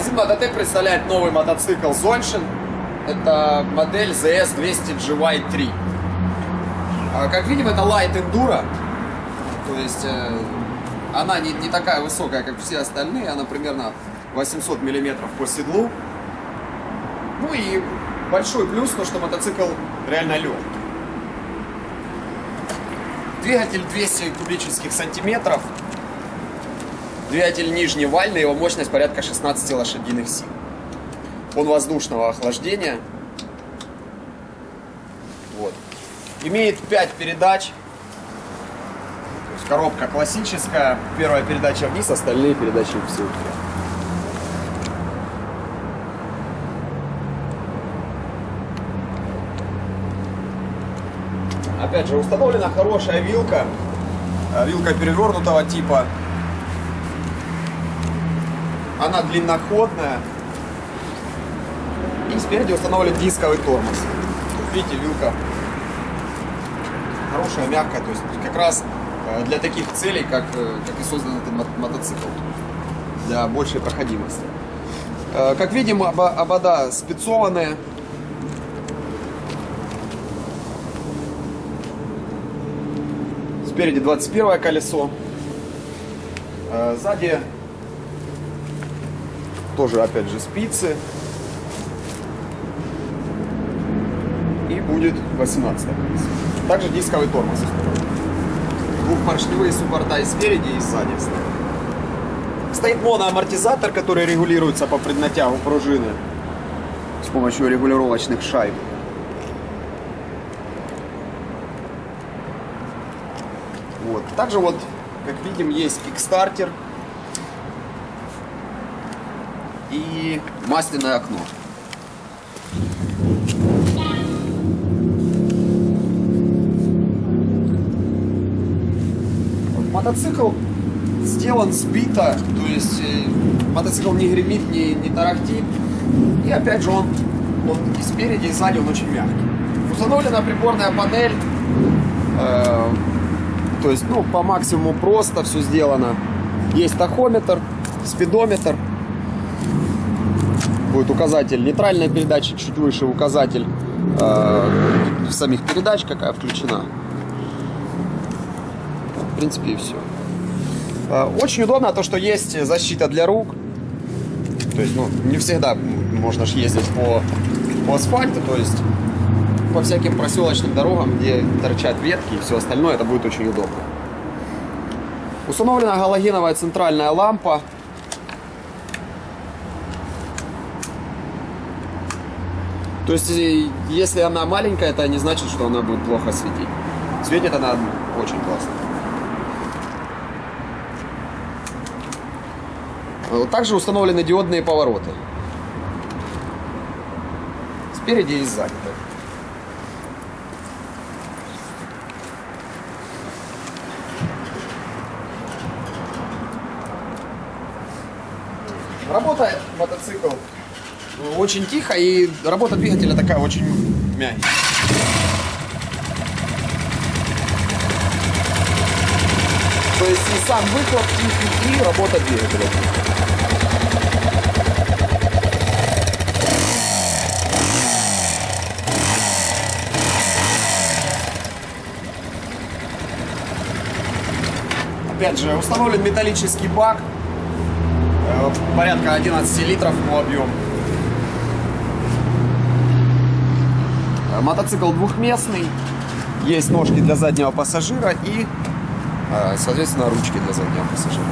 Магазин Мототек представляет новый мотоцикл Zontion. Это модель ZS 200 GY3. А, Как видим, это Light Enduro. То есть э, она не, не такая высокая, как все остальные. Она примерно 800 миллиметров по седлу. Ну и большой плюс, то что мотоцикл реально легкий. Двигатель 200 кубических сантиметров. Двигатель нижневальный, его мощность порядка 16 лошадиных сил. Он воздушного охлаждения. Вот. Имеет 5 передач. То есть коробка классическая. Первая передача вниз, остальные передачи все вверх. Опять же, установлена хорошая вилка. Э, Вилка перевернутого типа. Она длинноходная. И спереди установлен дисковый тормоз. Видите, вилка хорошая, мягкая. То есть как раз э, для таких целей, как, э, как и создан этот мо- мотоцикл. Для большей проходимости. Э, Как видим, обода спецованные. Спереди 21 колесо. Сзади тоже опять же спицы. И будет 18 колесо. Также дисковый тормоз. Двухпоршневые суппорта и спереди, и сзади. Стоит моноамортизатор, который регулируется по преднатягу пружины с помощью регулировочных шайб. Вот. Также вот, как видим, есть кикстартер и масляное окно. Мотоцикл сделан сбито, то есть э, мотоцикл не гремит, не, не тарахтит. И опять же он, он и спереди, и сзади он очень мягкий. Установлена приборная панель. э, то есть, ну, по максимуму просто все сделано. Есть тахометр, спидометр. Будет указатель нейтральной передачи, чуть выше указатель э, самих передач, какая включена. В принципе, и все. Очень удобно то, что есть защита для рук. То есть, ну, не всегда можно ж ездить по, по асфальту, то есть по всяким проселочным дорогам, где торчат ветки и все остальное, это будет очень удобно. Установлена галогеновая центральная лампа. То есть, э, если она маленькая, это не значит, что она будет плохо светить. Светит она очень классно. Также установлены диодные повороты. Спереди и сзади. Работает мотоцикл очень тихо и работа двигателя такая очень мягкая. То есть и сам выхлоп тихий, и работа двигателя. Опять же, установлен металлический бак, э, порядка 11 литров по объему. Мотоцикл двухместный, есть ножки для заднего пассажира и, э, соответственно, ручки для заднего пассажира.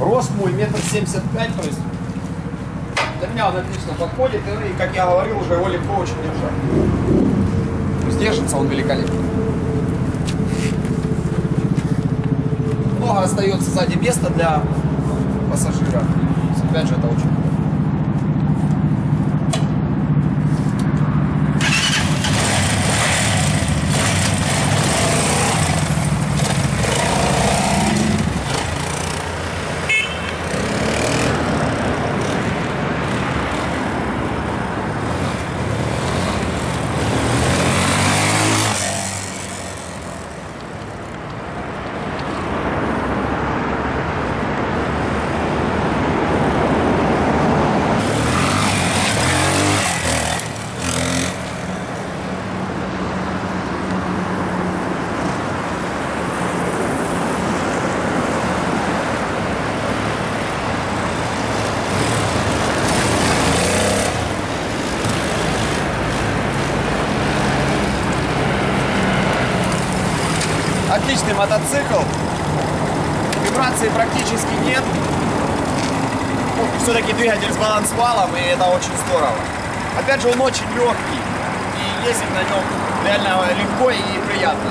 Рост мой метр семьдесят пять, то есть для меня он отлично подходит, и, как я говорил, уже его легко очень держать. То есть держится он великолепно. Много остается сзади места для пассажира. Опять же, это очень отличный мотоцикл. Вибрации практически нет. Ну, Все-таки двигатель с балансвалом, и это очень здорово. Опять же, он очень легкий. И ездить на нем реально легко и приятно.